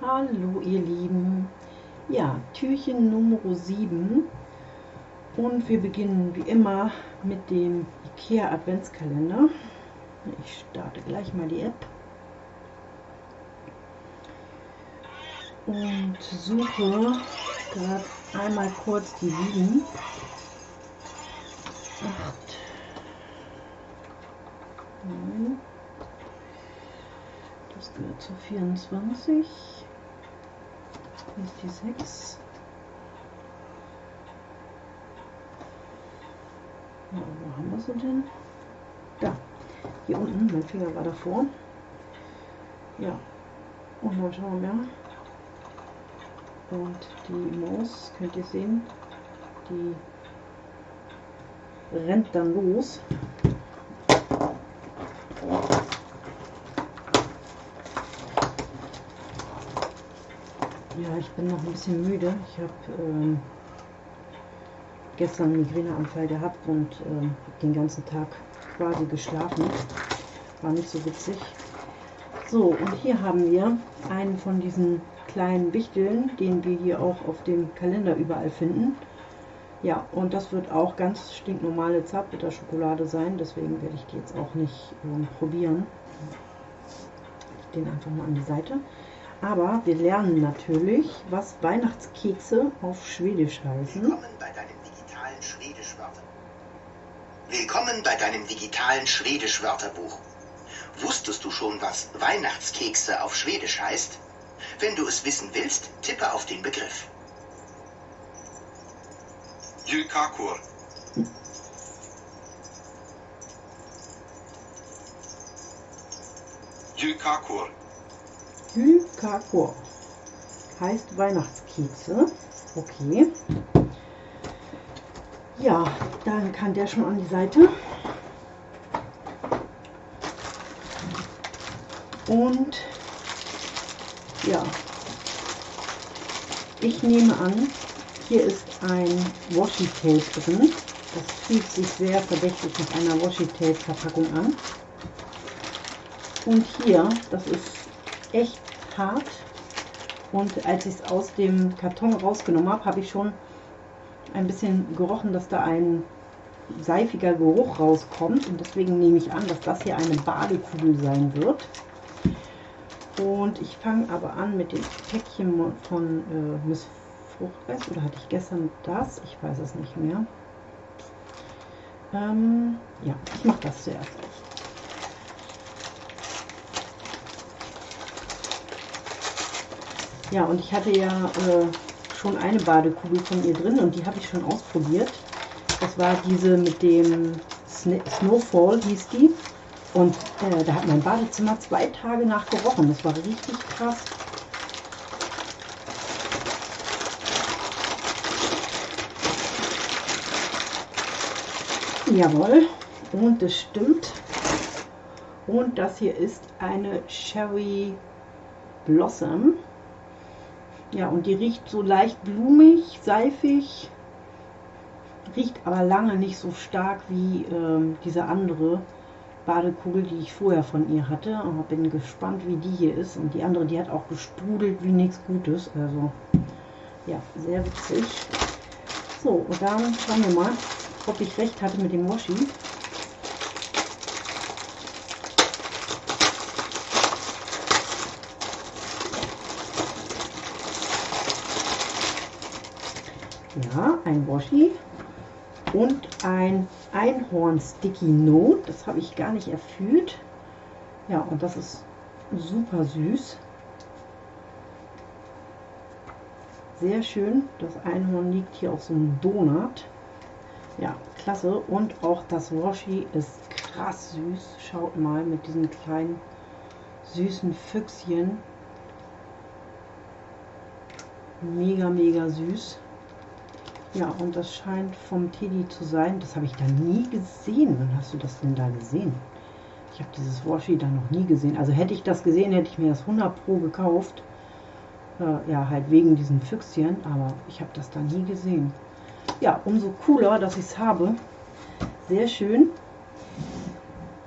Hallo ihr Lieben, ja, Türchen Nummer 7 und wir beginnen wie immer mit dem IKEA Adventskalender. Ich starte gleich mal die App und suche gerade einmal kurz die 7. das gehört zu 24 ist die 6. Ja, wo haben wir sie denn? Da, hier unten, mein Finger war davor. Ja, und dann schauen wir. Und die Maus, könnt ihr sehen, die rennt dann los. Ich bin noch ein bisschen müde. Ich habe ähm, gestern einen Migräneanfall gehabt und ähm, den ganzen Tag quasi geschlafen. War nicht so witzig. So, und hier haben wir einen von diesen kleinen Wichteln, den wir hier auch auf dem Kalender überall finden. Ja, und das wird auch ganz stinknormale Zartbitterschokolade sein, deswegen werde ich die jetzt auch nicht ähm, probieren. Den einfach mal an die Seite. Aber wir lernen natürlich, was Weihnachtskekse auf Schwedisch heißen. Willkommen bei deinem digitalen Schwedisch-Wörterbuch. Willkommen bei deinem digitalen Schwedisch-Wörterbuch. Wusstest du schon, was Weihnachtskekse auf Schwedisch heißt? Wenn du es wissen willst, tippe auf den Begriff. Julkakor. Julkakor. Hykakor heißt Weihnachtskekse. Okay. Ja, dann kann der schon an die Seite. Und ja, ich nehme an, hier ist ein Washi-Tape drin. Das fühlt sich sehr verdächtig nach einer Washi-Tape-Verpackung an. Und hier, das ist echt hart. Und als ich es aus dem Karton rausgenommen habe, habe ich schon ein bisschen gerochen, dass da ein seifiger Geruch rauskommt. Und deswegen nehme ich an, dass das hier eine Badekugel sein wird. Und ich fange aber an mit dem Päckchen von äh, Miss Fruchtgeist. Oder hatte ich gestern das? Ich weiß es nicht mehr. Ähm, ja, ich mache das zuerst. Ja, und ich hatte ja äh, schon eine Badekugel von ihr drin und die habe ich schon ausprobiert. Das war diese mit dem Sn Snowfall, hieß die. Und äh, da hat mein Badezimmer zwei Tage nach gerochen. Das war richtig krass. Jawohl. Und das stimmt. Und das hier ist eine Cherry Blossom. Ja, und die riecht so leicht blumig, seifig, riecht aber lange nicht so stark wie ähm, diese andere Badekugel, die ich vorher von ihr hatte. Aber bin gespannt, wie die hier ist. Und die andere, die hat auch gesprudelt wie nichts Gutes. Also, ja, sehr witzig. So, und dann schauen wir mal, ob ich recht hatte mit dem Washi. Ja, ein Washi und ein Einhorn Sticky Note. Das habe ich gar nicht erfüllt. Ja, und das ist super süß. Sehr schön. Das Einhorn liegt hier auf so einem Donut. Ja, klasse. Und auch das Washi ist krass süß. Schaut mal mit diesen kleinen süßen Füchschen. Mega, mega süß. Ja, und das scheint vom Teddy zu sein. Das habe ich da nie gesehen. Wann hast du das denn da gesehen? Ich habe dieses Washi da noch nie gesehen. Also hätte ich das gesehen, hätte ich mir das 100 Pro gekauft. Äh, ja, halt wegen diesen Füchschen. Aber ich habe das da nie gesehen. ja, umso cooler, dass ich es habe. Sehr schön.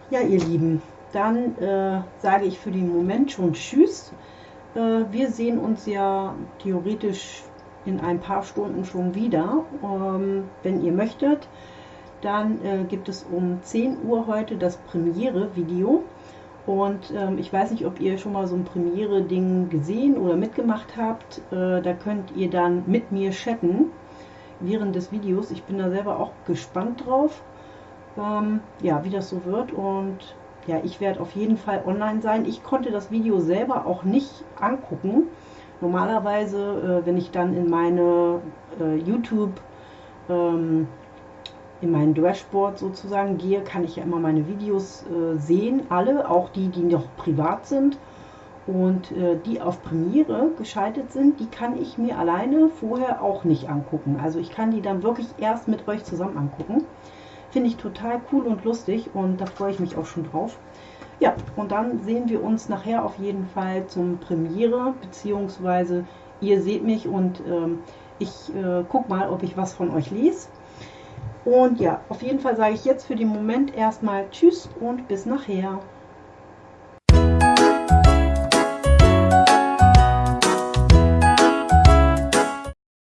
Ja, ihr Lieben, dann äh, sage ich für den Moment schon Tschüss. Äh, wir sehen uns ja theoretisch in ein paar Stunden schon wieder, ähm, wenn ihr möchtet. Dann äh, gibt es um 10 Uhr heute das Premiere-Video. Und ähm, ich weiß nicht, ob ihr schon mal so ein Premiere-Ding gesehen oder mitgemacht habt. Äh, da könnt ihr dann mit mir chatten während des Videos. Ich bin da selber auch gespannt drauf, ähm, ja, wie das so wird. Und ja, ich werde auf jeden Fall online sein. Ich konnte das Video selber auch nicht angucken. Normalerweise, äh, wenn ich dann in meine äh, YouTube, ähm, in mein Dashboard sozusagen gehe, kann ich ja immer meine Videos äh, sehen, alle, auch die, die noch privat sind. Und äh, die auf Premiere geschaltet sind, die kann ich mir alleine vorher auch nicht angucken. Also ich kann die dann wirklich erst mit euch zusammen angucken. Finde ich total cool und lustig und da freue ich mich auch schon drauf. Ja, und dann sehen wir uns nachher auf jeden Fall zum Premiere, beziehungsweise ihr seht mich und ähm, ich äh, guck mal, ob ich was von euch lese. Und ja, auf jeden Fall sage ich jetzt für den Moment erstmal Tschüss und bis nachher.